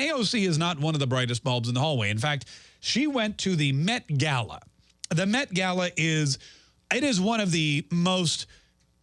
AOC is not one of the brightest bulbs in the hallway. In fact, she went to the Met Gala. The Met Gala is it is one of the most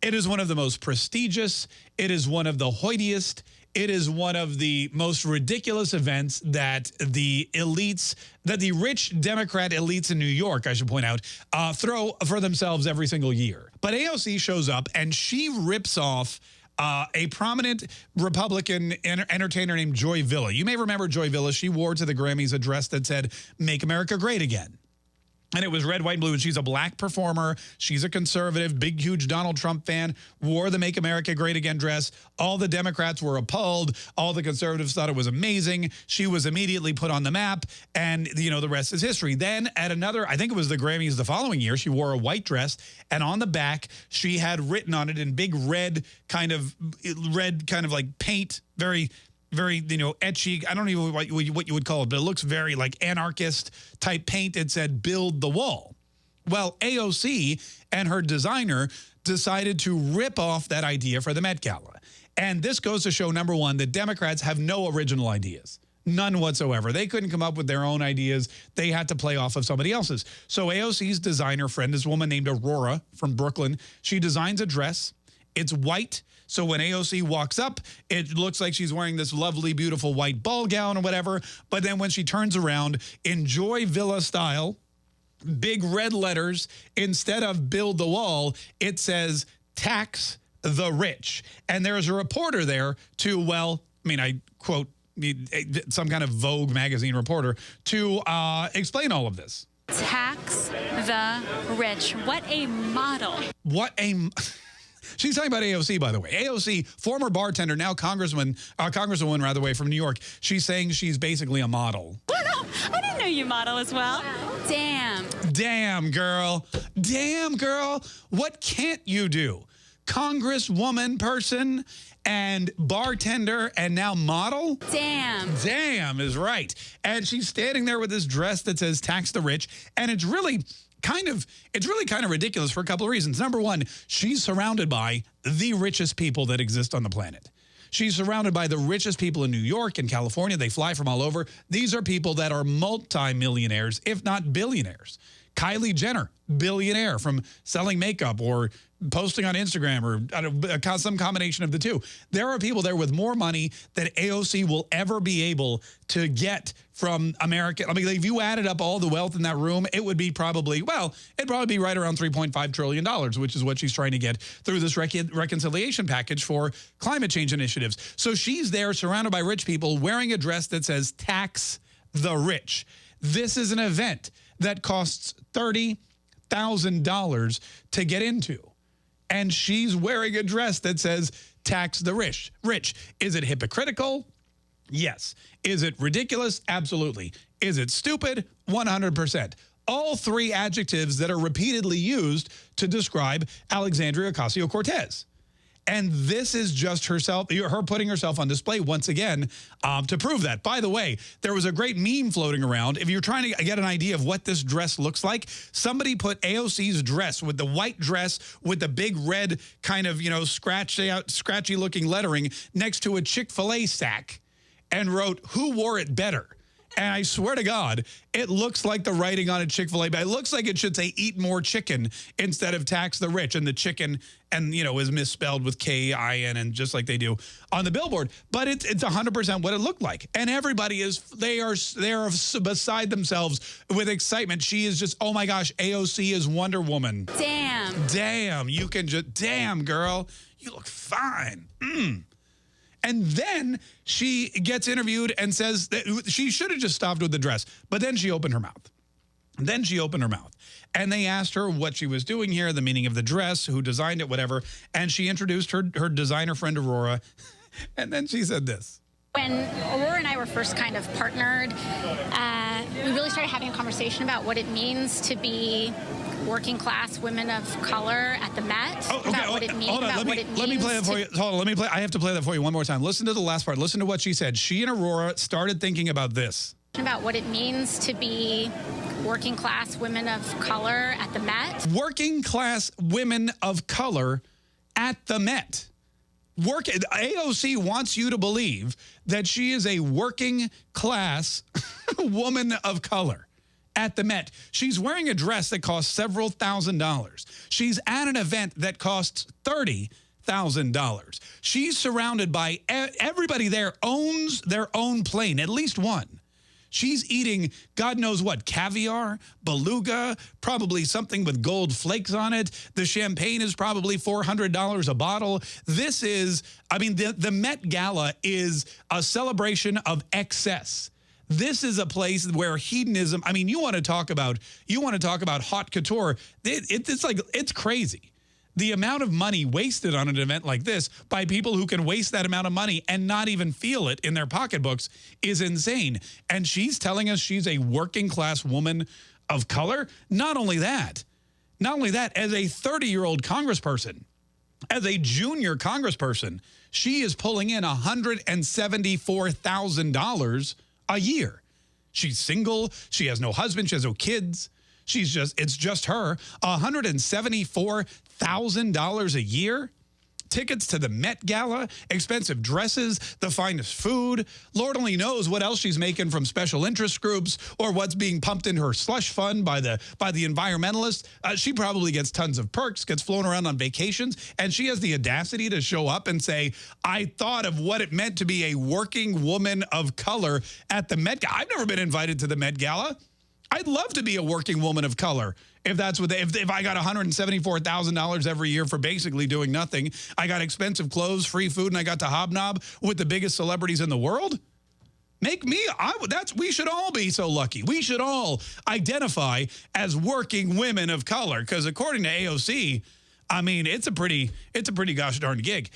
it is one of the most prestigious, it is one of the hoitiest, it is one of the most ridiculous events that the elites, that the rich Democrat elites in New York, I should point out, uh, throw for themselves every single year. But AOC shows up and she rips off uh, a prominent Republican entertainer named Joy Villa. You may remember Joy Villa. She wore to the Grammys a dress that said, Make America Great Again. And it was red, white, and blue. And she's a black performer. She's a conservative, big, huge Donald Trump fan, wore the Make America Great Again dress. All the Democrats were appalled. All the conservatives thought it was amazing. She was immediately put on the map. And, you know, the rest is history. Then at another, I think it was the Grammys the following year, she wore a white dress. And on the back, she had written on it in big red kind of, red kind of like paint, very very, you know, etchy. I don't even what, what you would call it, but it looks very like anarchist type paint. It said, build the wall. Well, AOC and her designer decided to rip off that idea for the Met Gala. And this goes to show, number one, that Democrats have no original ideas. None whatsoever. They couldn't come up with their own ideas. They had to play off of somebody else's. So AOC's designer friend, this woman named Aurora from Brooklyn, she designs a dress. It's white so when AOC walks up, it looks like she's wearing this lovely, beautiful white ball gown or whatever. But then when she turns around, enjoy Villa style, big red letters, instead of build the wall, it says tax the rich. And there's a reporter there to, well, I mean, I quote some kind of Vogue magazine reporter to uh, explain all of this. Tax the rich. What a model. What a... She's talking about AOC, by the way. AOC, former bartender, now congressman, uh, congresswoman, rather, way from New York. She's saying she's basically a model. Oh, no. I didn't know you model as well. Damn. Damn, girl. Damn, girl. What can't you do? Congresswoman person and bartender and now model? Damn. Damn is right. And she's standing there with this dress that says tax the rich. And it's really kind of, it's really kind of ridiculous for a couple of reasons. Number one, she's surrounded by the richest people that exist on the planet. She's surrounded by the richest people in New York and California. They fly from all over. These are people that are multimillionaires, if not billionaires. Kylie Jenner, billionaire from selling makeup or posting on Instagram or some combination of the two. There are people there with more money than AOC will ever be able to get from America. I mean, if you added up all the wealth in that room, it would be probably, well, it'd probably be right around $3.5 trillion, which is what she's trying to get through this rec reconciliation package for climate change initiatives. So she's there surrounded by rich people wearing a dress that says tax the rich. This is an event that costs $30,000 to get into and she's wearing a dress that says tax the rich. Rich. Is it hypocritical? Yes. Is it ridiculous? Absolutely. Is it stupid? 100%. All three adjectives that are repeatedly used to describe Alexandria Ocasio-Cortez. And this is just herself, her putting herself on display once again um, to prove that. By the way, there was a great meme floating around. If you're trying to get an idea of what this dress looks like, somebody put AOC's dress with the white dress with the big red kind of, you know, scratchy out, scratchy looking lettering next to a Chick-fil-A sack and wrote, who wore it better? And I swear to God, it looks like the writing on a Chick-fil-A bag. It looks like it should say eat more chicken instead of tax the rich. And the chicken, and you know, is misspelled with K-I-N and just like they do on the billboard. But it's it's 100% what it looked like. And everybody is, they are, they are beside themselves with excitement. She is just, oh my gosh, AOC is Wonder Woman. Damn. Damn. You can just, damn, girl. You look fine. Mm. And then she gets interviewed and says that she should have just stopped with the dress. But then she opened her mouth. Then she opened her mouth. And they asked her what she was doing here, the meaning of the dress, who designed it, whatever. And she introduced her, her designer friend, Aurora. and then she said this. When Aurora and I were first kind of partnered, uh, we really started having a conversation about what it means to be working class women of color at the Met. Oh, okay. About what oh, it means. Hold on. Let me, let me play that for you. Hold on. Let me play. I have to play that for you one more time. Listen to the last part. Listen to what she said. She and Aurora started thinking about this. About what it means to be working class women of color at the Met. Working class women of color at the Met. work AOC wants you to believe that she is a working class woman of color at the Met. She's wearing a dress that costs several thousand dollars. She's at an event that costs $30,000. She's surrounded by everybody there owns their own plane, at least one. She's eating God knows what, caviar, beluga, probably something with gold flakes on it. The champagne is probably $400 a bottle. This is, I mean, the, the Met Gala is a celebration of excess. This is a place where hedonism, I mean, you want to talk about, you want to talk about hot couture. It, it, it's like, it's crazy the amount of money wasted on an event like this by people who can waste that amount of money and not even feel it in their pocketbooks is insane. And she's telling us she's a working class woman of color. Not only that, not only that, as a 30-year-old congressperson, as a junior congressperson, she is pulling in $174,000 a year. She's single. She has no husband. She has no kids. She's just, it's just her. $174,000 a year? Tickets to the Met Gala, expensive dresses, the finest food. Lord only knows what else she's making from special interest groups or what's being pumped in her slush fund by the by the environmentalists. Uh, she probably gets tons of perks, gets flown around on vacations, and she has the audacity to show up and say, I thought of what it meant to be a working woman of color at the Met Gala. I've never been invited to the Met Gala. I'd love to be a working woman of color if that's what they, if, if I got $174,000 every year for basically doing nothing. I got expensive clothes, free food, and I got to hobnob with the biggest celebrities in the world. Make me, I, that's, we should all be so lucky. We should all identify as working women of color because according to AOC, I mean, it's a pretty, it's a pretty gosh darn gig.